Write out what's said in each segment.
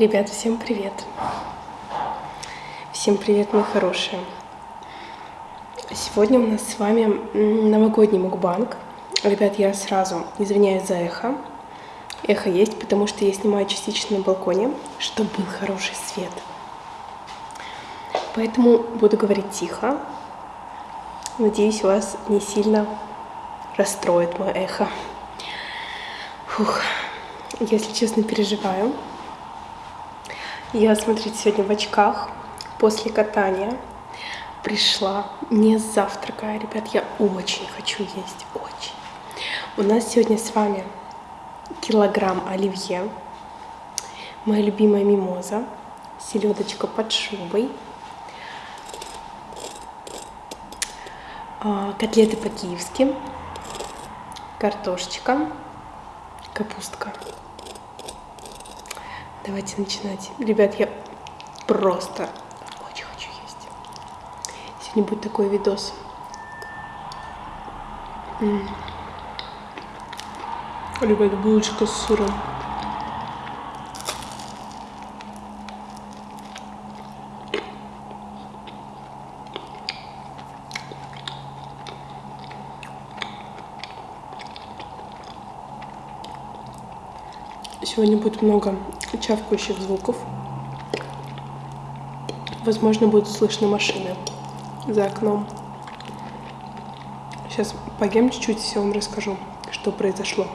Ребят, всем привет! Всем привет, мои хорошие! Сегодня у нас с вами новогодний мукбанг. Ребят, я сразу извиняюсь за эхо. Эхо есть, потому что я снимаю частично на балконе, чтобы был хороший свет. Поэтому буду говорить тихо. Надеюсь, вас не сильно расстроит мое эхо. Фух, если честно, переживаю. Я, смотрите, сегодня в очках после катания пришла не завтракая. Ребят, я очень хочу есть, очень. У нас сегодня с вами килограмм оливье, моя любимая мимоза, селедочка под шубой, а, котлеты по-киевски, картошечка, капустка. Давайте начинать. Ребят, я просто очень хочу есть. Сегодня будет такой видос. Ребят, булочка с сыром. Сегодня будет много чавкающих звуков. Возможно, будут слышны машины за окном. Сейчас поем чуть-чуть, все вам расскажу, что произошло.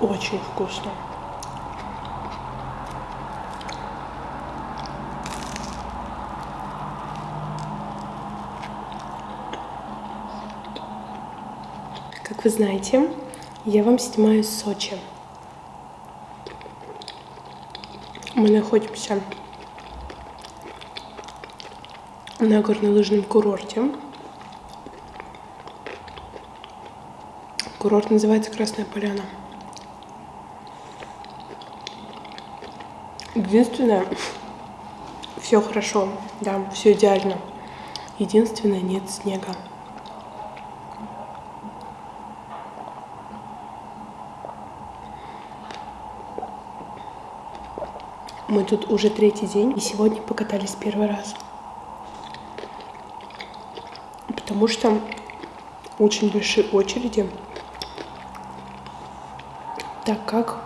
Очень вкусно. Как вы знаете, я вам снимаю Сочи. Мы находимся на горнолыжном курорте. Курорт называется Красная Поляна. Единственное, все хорошо, да, все идеально. Единственное, нет снега. Мы тут уже третий день, и сегодня покатались первый раз. Потому что очень большие очереди, так как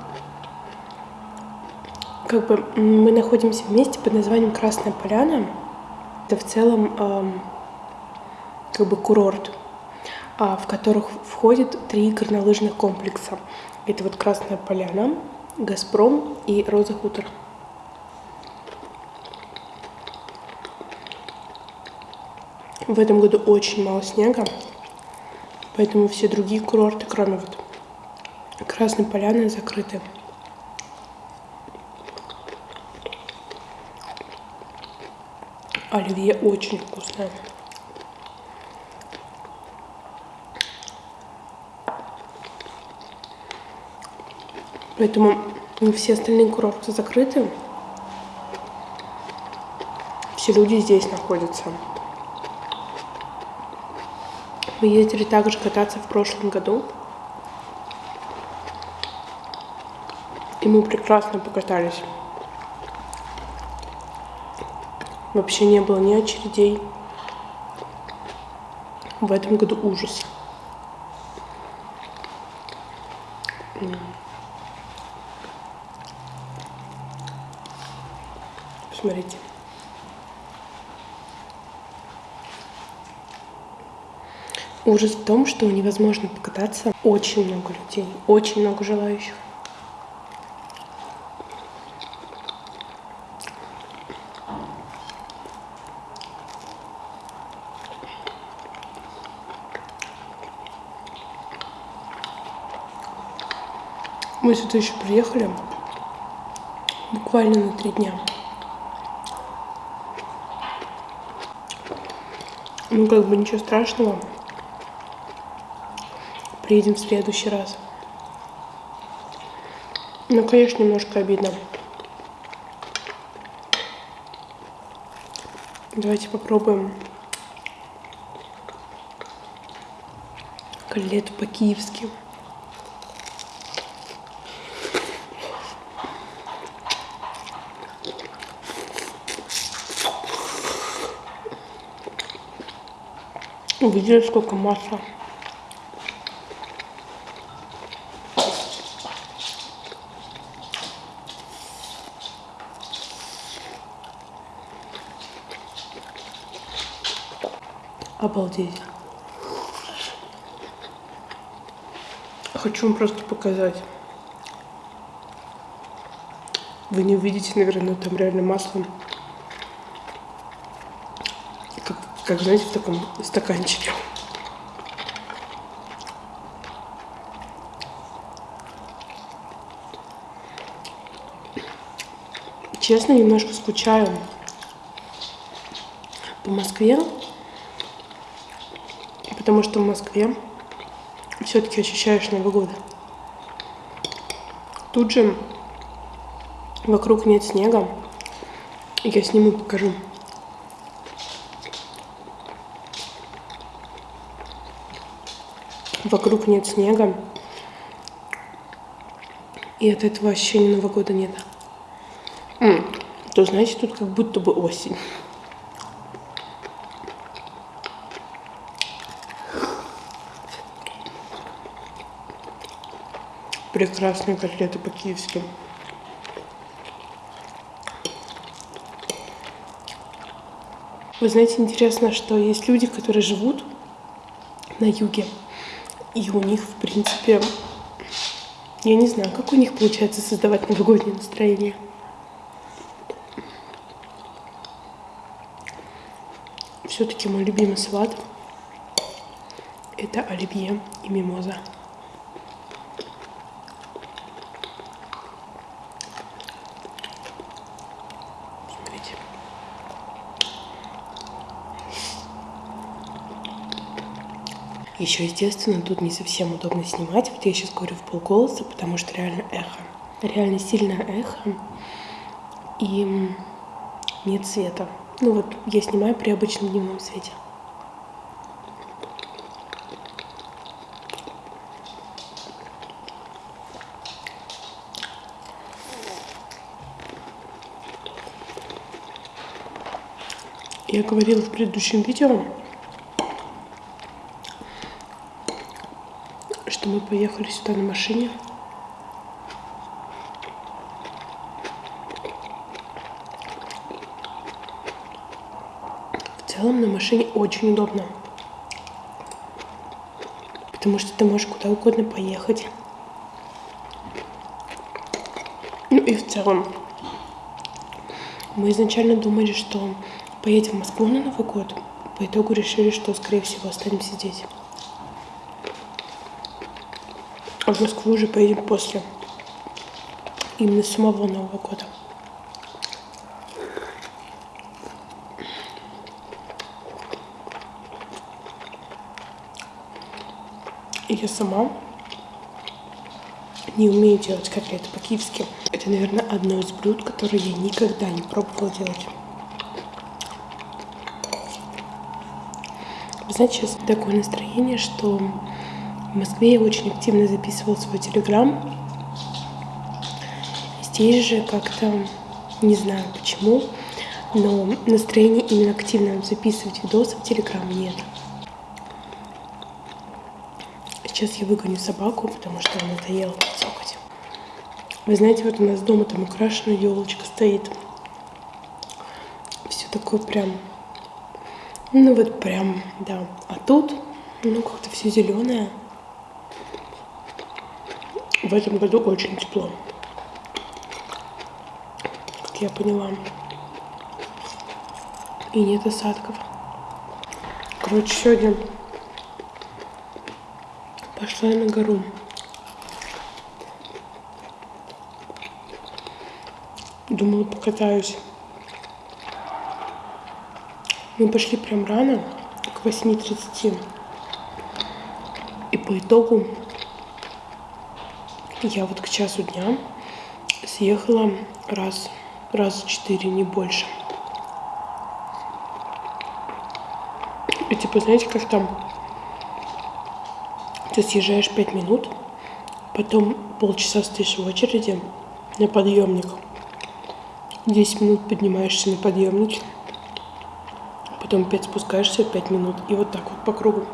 как бы мы находимся в месте под названием Красная Поляна. Это в целом эм, как бы курорт, э, в которых входит три горнолыжных комплекса. Это вот Красная Поляна, Газпром и Роза Хутор. В этом году очень мало снега, поэтому все другие курорты, кроме вот Красной Поляны, закрыты. Оливье очень вкусное. Поэтому все остальные курорты закрыты. Все люди здесь находятся. Мы ездили также кататься в прошлом году. И мы прекрасно покатались. Вообще не было ни очередей. В этом году ужас. Ужас в том, что невозможно покататься. Очень много людей, очень много желающих. Мы сюда еще приехали буквально на три дня. Ну, как бы ничего страшного приедем в следующий раз. Ну, конечно, немножко обидно. Давайте попробуем котлету по-киевски. Увидели, сколько масла. Обалдеть. Хочу вам просто показать. Вы не увидите, наверное, там реально масло. Как, как знаете, в таком стаканчике. Честно, немножко скучаю по Москве потому что в Москве все-таки ощущаешь Новый год. Тут же вокруг нет снега. Я сниму, покажу. Вокруг нет снега. И от этого ощущения Нового года нет. То знаете, тут как будто бы осень. Прекрасные котлеты по-киевски. Вы знаете, интересно, что есть люди, которые живут на юге, и у них, в принципе, я не знаю, как у них получается создавать новогоднее настроение. Все-таки мой любимый салат – это оливье и мимоза. Еще, естественно, тут не совсем удобно снимать. Вот я сейчас говорю в полголоса, потому что реально эхо. Реально сильное эхо. И нет света. Ну вот, я снимаю при обычном дневном свете. Я говорила в предыдущем видео, что мы поехали сюда на машине. В целом на машине очень удобно. Потому что ты можешь куда угодно поехать. Ну и в целом. Мы изначально думали, что поедем в Москву на Новый год. По итогу решили, что, скорее всего, останемся здесь. В Москву уже поедем после. Именно самого Нового года. И я сама не умею делать котлеты по-киевски. Это, наверное, одно из блюд, которые я никогда не пробовала делать. Вы знаете, сейчас такое настроение, что в Москве я очень активно записывал свой телеграм. Здесь же как-то, не знаю почему, но настроения именно активно записывать видосы в телеграм нет. Сейчас я выгоню собаку, потому что она надоела цокать. Вы знаете, вот у нас дома там украшена елочка стоит. Все такое прям, ну вот прям, да. А тут, ну как-то все зеленое в этом году очень тепло. Как я поняла. И нет осадков. Короче, сегодня пошла я на гору. Думала, покатаюсь. Мы пошли прям рано, к 8.30. И по итогу я вот к часу дня съехала раз, раз четыре, не больше. И типа, знаете, как там Ты съезжаешь 5 минут, потом полчаса стоишь в очереди на подъемник. 10 минут поднимаешься на подъемник, потом 5 спускаешься, 5 минут. И вот так вот по кругу.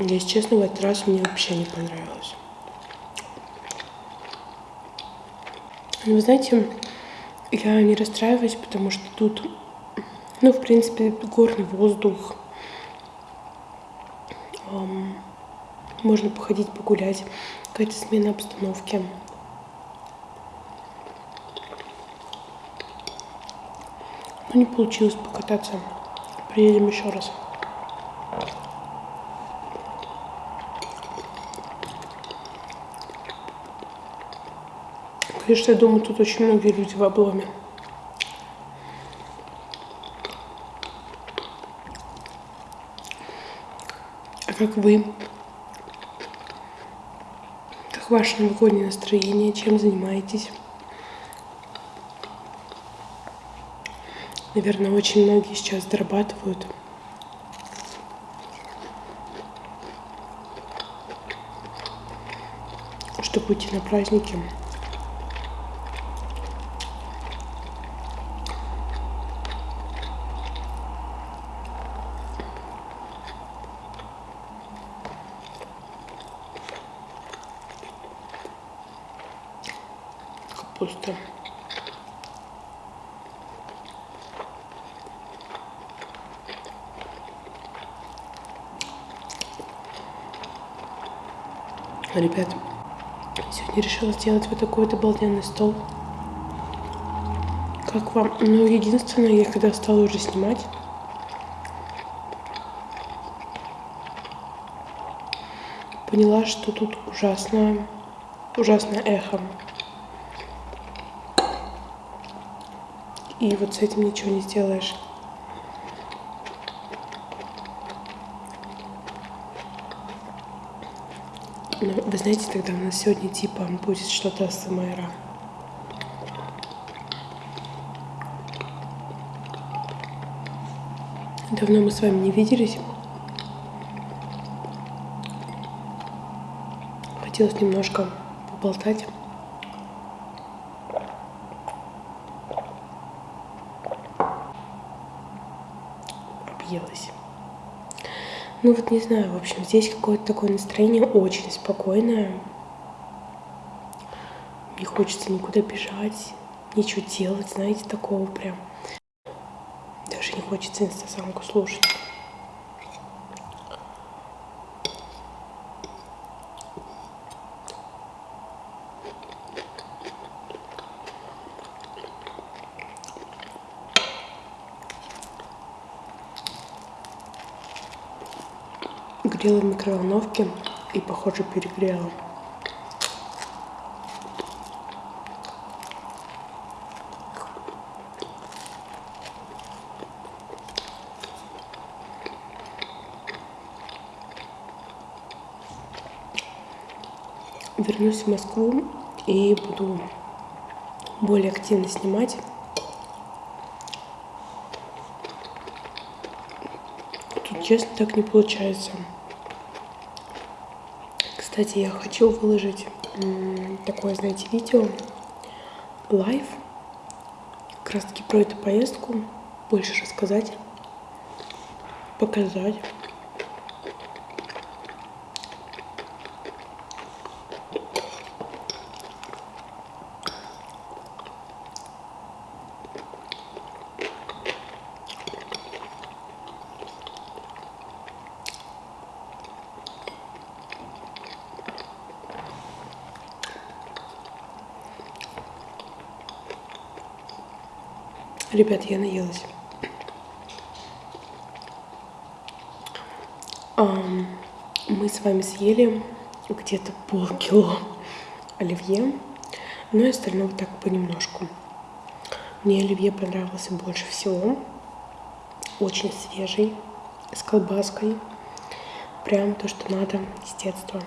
Если честно, в этот раз мне вообще не понравилось. Но вы знаете, я не расстраиваюсь, потому что тут, ну, в принципе, горный воздух. Эм, можно походить, погулять. Какая-то смена обстановки. Ну, не получилось покататься. Приедем еще раз. Конечно, я думаю, тут очень многие люди в обломе. А как вы? Как ваше новогоднее настроение? Чем занимаетесь? Наверное, очень многие сейчас зарабатывают. Чтобы уйти на праздники. Ребят, сегодня решила сделать вот такой вот обалденный стол. Как вам? Ну, единственное, я когда стала уже снимать, поняла, что тут ужасное, ужасное эхо. И вот с этим ничего не сделаешь. Вы знаете, тогда у нас сегодня типа будет что-то с МРА. Давно мы с вами не виделись. Хотелось немножко поболтать. Объелась. Ну вот не знаю, в общем, здесь какое-то такое настроение очень спокойное. Не хочется никуда бежать, ничего делать, знаете, такого прям. Даже не хочется инстасамку слушать. Грела в микроволновке и, похоже, перегрела. Вернусь в Москву и буду более активно снимать. Тут, честно, так не получается. Кстати, я хочу выложить такое, знаете, видео, live, как раз таки про эту поездку, больше рассказать, показать. Ребят, я наелась. Мы с вами съели где-то полкило оливье, но и остального так понемножку. Мне оливье понравился больше всего. Очень свежий, с колбаской. Прям то, что надо с детства.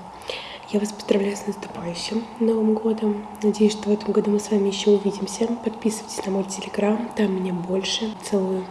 Я вас поздравляю с наступающим Новым годом. Надеюсь, что в этом году мы с вами еще увидимся. Подписывайтесь на мой телеграм, там меня больше. Целую.